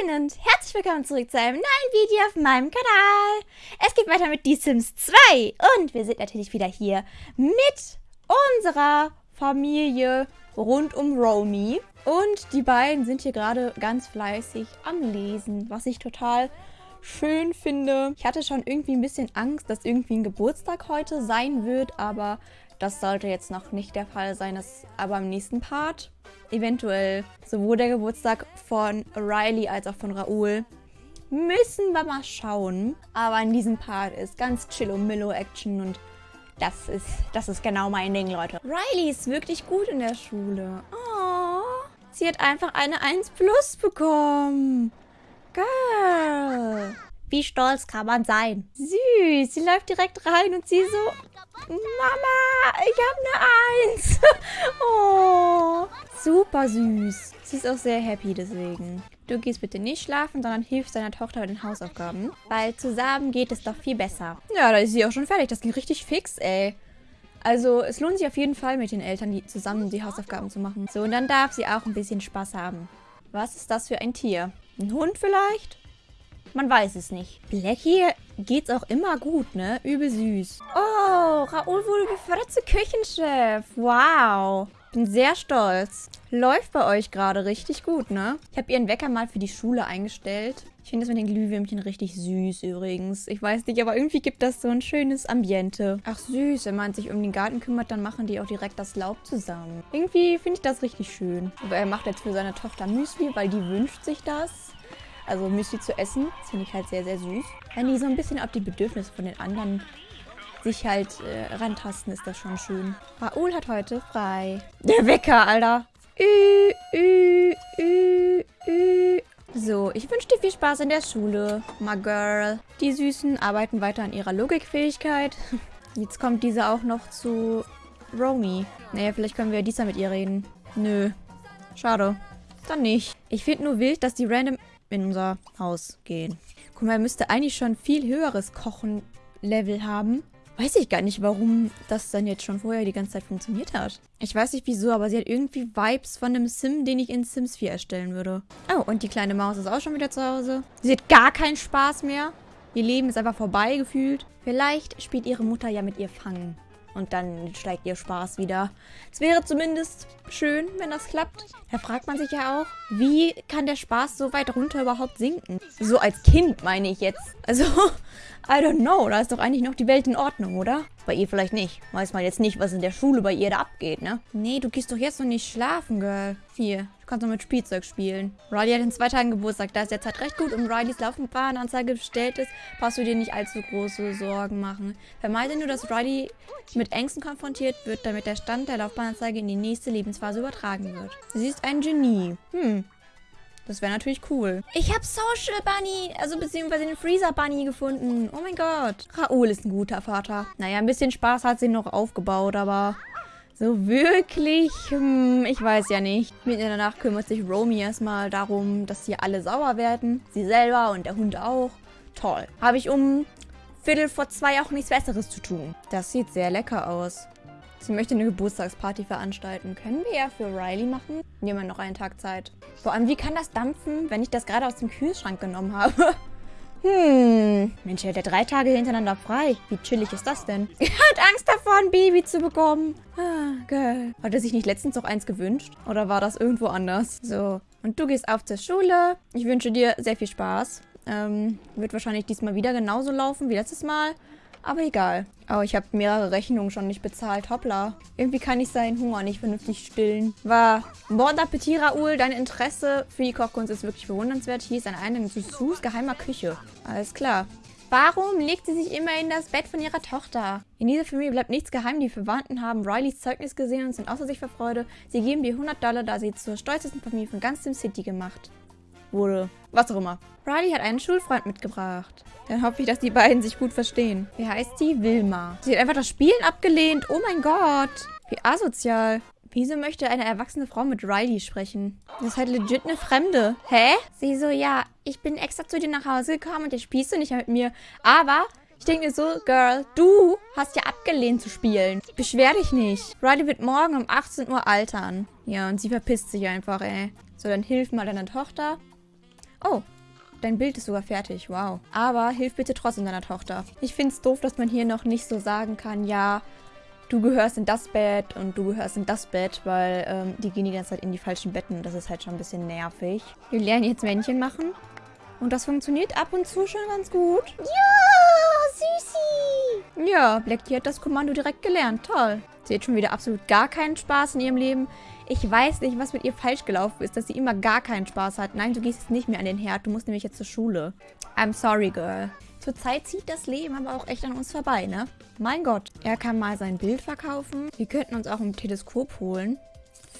Hallöchen und herzlich willkommen zurück zu einem neuen Video auf meinem Kanal. Es geht weiter mit Die Sims 2 und wir sind natürlich wieder hier mit unserer Familie rund um Romy. Und die beiden sind hier gerade ganz fleißig am Lesen, was ich total schön finde. Ich hatte schon irgendwie ein bisschen Angst, dass irgendwie ein Geburtstag heute sein wird, aber das sollte jetzt noch nicht der Fall sein. Das aber im nächsten Part eventuell sowohl der Geburtstag von Riley als auch von Raoul. Müssen wir mal schauen. Aber in diesem Part ist ganz chillo-millo-Action und das ist, das ist genau mein Ding, Leute. Riley ist wirklich gut in der Schule. Oh, sie hat einfach eine 1 Plus bekommen. Geil. Wie stolz kann man sein? Süß, sie läuft direkt rein und sie so... Mama, ich habe eine Eins. oh, super süß. Sie ist auch sehr happy deswegen. Du gehst bitte nicht schlafen, sondern hilfst deiner Tochter bei den Hausaufgaben. Weil zusammen geht es doch viel besser. Ja, da ist sie auch schon fertig. Das ging richtig fix, ey. Also, es lohnt sich auf jeden Fall mit den Eltern, die zusammen die Hausaufgaben zu machen. So, und dann darf sie auch ein bisschen Spaß haben. Was ist das für ein Tier? Ein Hund vielleicht? Man weiß es nicht. Blackie geht's auch immer gut, ne? Übel süß. Oh, Raoul wurde befördert zu Küchenchef. Wow. Bin sehr stolz. Läuft bei euch gerade richtig gut, ne? Ich habe ihren Wecker mal für die Schule eingestellt. Ich finde das mit den Glühwürmchen richtig süß übrigens. Ich weiß nicht, aber irgendwie gibt das so ein schönes Ambiente. Ach süß, wenn man sich um den Garten kümmert, dann machen die auch direkt das Laub zusammen. Irgendwie finde ich das richtig schön. Aber er macht jetzt für seine Tochter Müsli, weil die wünscht sich das also Müsli zu essen. Das finde ich halt sehr, sehr süß. Wenn die so ein bisschen auf die Bedürfnisse von den anderen sich halt äh, rantasten, ist das schon schön. Raoul hat heute frei. Der Wecker, Alter. Ü, ü, ü, ü. So, ich wünsche dir viel Spaß in der Schule, my girl. Die Süßen arbeiten weiter an ihrer Logikfähigkeit. Jetzt kommt diese auch noch zu Romy. Naja, vielleicht können wir diesmal mit ihr reden. Nö. Schade. Dann nicht. Ich finde nur wild, dass die random in unser Haus gehen. Guck mal, er müsste eigentlich schon viel höheres Kochen-Level haben. Weiß ich gar nicht, warum das dann jetzt schon vorher die ganze Zeit funktioniert hat. Ich weiß nicht wieso, aber sie hat irgendwie Vibes von einem Sim, den ich in Sims 4 erstellen würde. Oh, und die kleine Maus ist auch schon wieder zu Hause. Sie hat gar keinen Spaß mehr. Ihr Leben ist einfach vorbei gefühlt. Vielleicht spielt ihre Mutter ja mit ihr Fangen. Und dann steigt ihr Spaß wieder. Es wäre zumindest schön, wenn das klappt. Da fragt man sich ja auch, wie kann der Spaß so weit runter überhaupt sinken? So als Kind meine ich jetzt. Also, I don't know. Da ist doch eigentlich noch die Welt in Ordnung, oder? Bei ihr vielleicht nicht. Weiß man jetzt nicht, was in der Schule bei ihr da abgeht, ne? Nee, du gehst doch jetzt noch nicht schlafen, Girl. Hier, du kannst noch mit Spielzeug spielen. Riley hat in zwei Tagen Geburtstag. Da ist der Zeit recht gut und Rileys Laufbahnanzeige bestellt ist, brauchst du dir nicht allzu große Sorgen machen. Vermeide nur, dass Riley mit Ängsten konfrontiert wird, damit der Stand der Laufbahnanzeige in die nächste Lebensphase übertragen wird. Sie ist ein Genie. Hm, das wäre natürlich cool. Ich habe Social Bunny, also beziehungsweise den Freezer Bunny gefunden. Oh mein Gott. Raoul ist ein guter Vater. Naja, ein bisschen Spaß hat sie noch aufgebaut, aber so wirklich, hm, ich weiß ja nicht. Mitten Nacht kümmert sich Romy erstmal darum, dass hier alle sauer werden. Sie selber und der Hund auch. Toll. Habe ich um Viertel vor zwei auch nichts Besseres zu tun. Das sieht sehr lecker aus. Sie möchte eine Geburtstagsparty veranstalten. Können wir ja für Riley machen? Nehmen wir noch einen Tag Zeit. Vor allem, wie kann das dampfen, wenn ich das gerade aus dem Kühlschrank genommen habe? Hm, Mensch, er hat ja drei Tage hintereinander frei. Wie chillig ist das denn? Er hat Angst davor, ein Baby zu bekommen. Ah, geil. Hat er sich nicht letztens noch eins gewünscht? Oder war das irgendwo anders? So, und du gehst auf zur Schule. Ich wünsche dir sehr viel Spaß. Ähm, wird wahrscheinlich diesmal wieder genauso laufen wie letztes Mal. Aber egal. Oh, ich habe mehrere Rechnungen schon nicht bezahlt. Hoppla. Irgendwie kann ich seinen Hunger nicht vernünftig stillen. War Bon Appetit, Raoul. Dein Interesse für die Kochkunst ist wirklich bewundernswert. Hier ist ein Eingang zu Sus geheimer Küche. Alles klar. Warum legt sie sich immer in das Bett von ihrer Tochter? In dieser Familie bleibt nichts geheim. Die Verwandten haben Rileys Zeugnis gesehen und sind außer sich vor Freude. Sie geben dir 100 Dollar, da sie zur stolzesten Familie von ganz Sim City gemacht wurde. Was auch immer. Riley hat einen Schulfreund mitgebracht. Dann hoffe ich, dass die beiden sich gut verstehen. Wie heißt die? Wilma. Sie hat einfach das Spielen abgelehnt. Oh mein Gott. Wie asozial. Wieso möchte eine erwachsene Frau mit Riley sprechen? Das ist halt legit eine Fremde. Hä? Sie so, ja, ich bin extra zu dir nach Hause gekommen und jetzt spielst du nicht mehr mit mir. Aber ich denke mir so, Girl, du hast ja abgelehnt zu spielen. Beschwer dich nicht. Riley wird morgen um 18 Uhr altern. Ja, und sie verpisst sich einfach, ey. So, dann hilf mal deiner Tochter. Oh, dein Bild ist sogar fertig. Wow. Aber hilf bitte trotzdem deiner Tochter. Ich finde es doof, dass man hier noch nicht so sagen kann, ja, du gehörst in das Bett und du gehörst in das Bett, weil ähm, die gehen die ganze Zeit in die falschen Betten. Das ist halt schon ein bisschen nervig. Wir lernen jetzt Männchen machen. Und das funktioniert ab und zu schon ganz gut. Ja, Süßi. Ja, Blackie hat das Kommando direkt gelernt. Toll. Sie hat schon wieder absolut gar keinen Spaß in ihrem Leben. Ich weiß nicht, was mit ihr falsch gelaufen ist, dass sie immer gar keinen Spaß hat. Nein, du gehst jetzt nicht mehr an den Herd. Du musst nämlich jetzt zur Schule. I'm sorry, girl. Zurzeit zieht das Leben aber auch echt an uns vorbei, ne? Mein Gott. Er kann mal sein Bild verkaufen. Wir könnten uns auch ein Teleskop holen.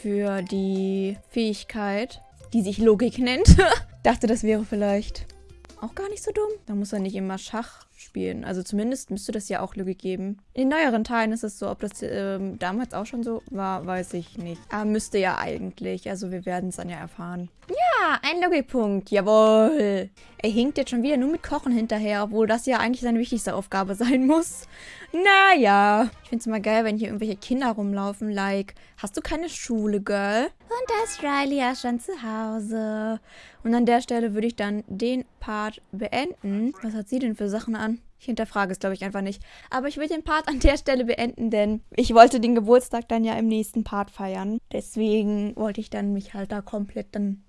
Für die Fähigkeit, die sich Logik nennt. Dachte, das wäre vielleicht auch gar nicht so dumm. Da muss er nicht immer Schach spielen. Also zumindest müsste das ja auch Logik geben. In den neueren Teilen ist es so, ob das ähm, damals auch schon so war, weiß ich nicht. Aber müsste ja eigentlich. Also wir werden es dann ja erfahren. Ja, ein Logikpunkt. Jawohl. Er hinkt jetzt schon wieder nur mit Kochen hinterher, obwohl das ja eigentlich seine wichtigste Aufgabe sein muss. Naja. Ich finde es immer geil, wenn hier irgendwelche Kinder rumlaufen, like, hast du keine Schule, Girl? Und da ist Riley ja schon zu Hause. Und an der Stelle würde ich dann den Part beenden. Was hat sie denn für Sachen an? Ich hinterfrage es, glaube ich, einfach nicht. Aber ich will den Part an der Stelle beenden, denn ich wollte den Geburtstag dann ja im nächsten Part feiern. Deswegen wollte ich dann mich halt da komplett dann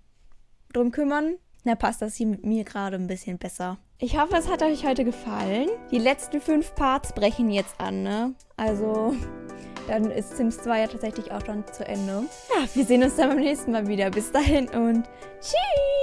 drum kümmern. Da passt das hier mit mir gerade ein bisschen besser. Ich hoffe, es hat euch heute gefallen. Die letzten fünf Parts brechen jetzt an, ne? Also, dann ist Sims 2 ja tatsächlich auch schon zu Ende. Ja, wir sehen uns dann beim nächsten Mal wieder. Bis dahin und tschüss!